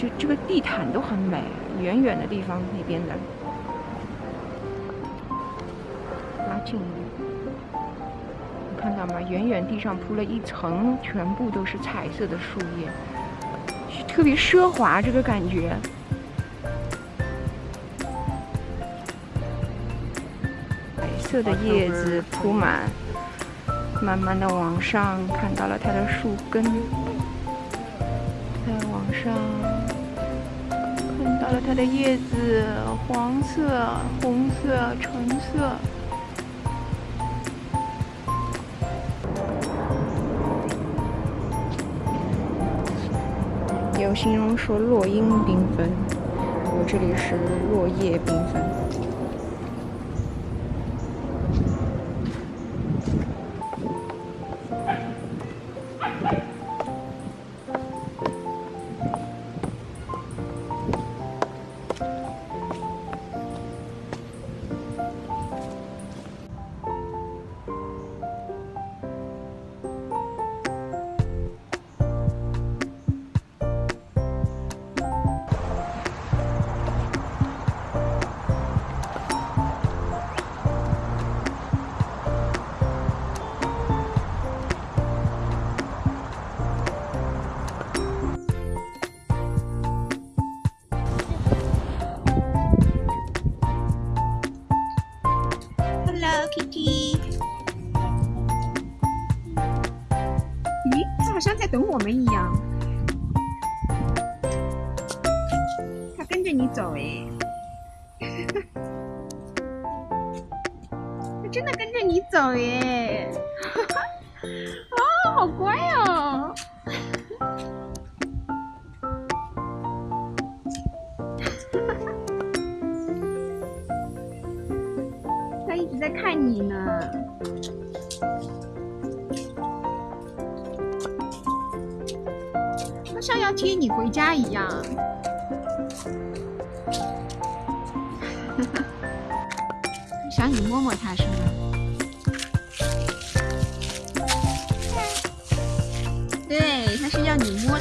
就这个地毯都很美，远远的地方那边的，拉近一点，你看到吗？远远地上铺了一层，全部都是彩色的树叶，特别奢华这个感觉。白色的叶子铺满，慢慢的往上，看到了它的树根，再往上。它的叶子，黄色、红色、橙色。有形容说落英缤纷，我这里是落叶缤纷。Kiki，咦，它好像在等我们一样。它跟着你走哎，它真的跟着你走耶！啊，好乖呀。在看你呢，它像要接你回家一样。想你摸摸它是吗？对，它是要你摸。